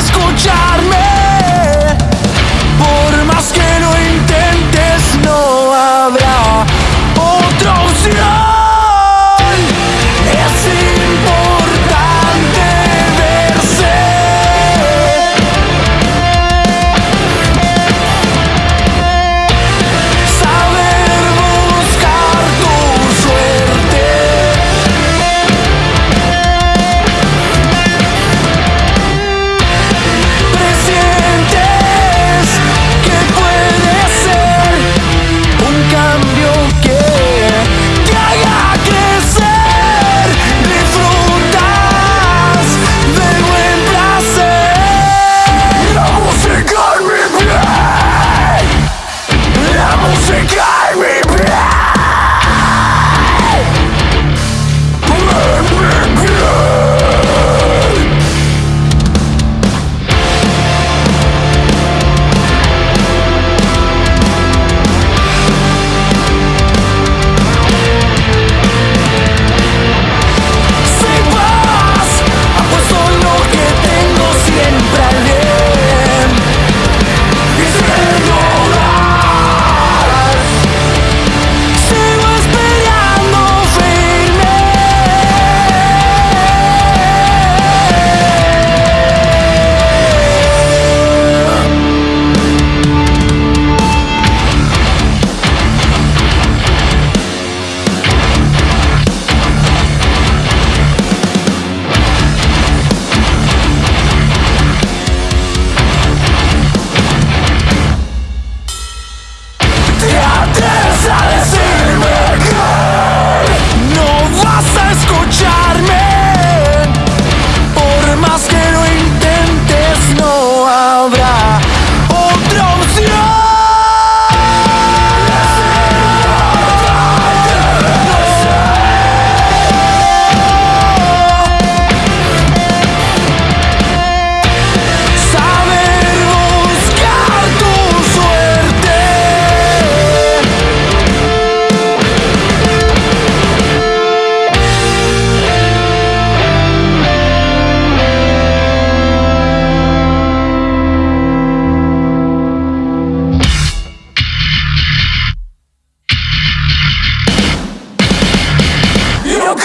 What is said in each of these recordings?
escuchar.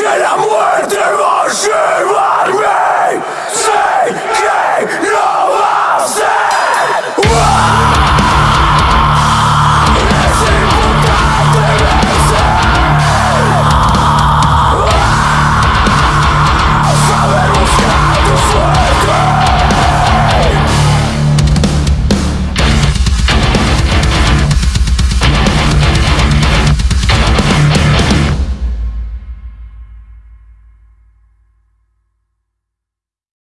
que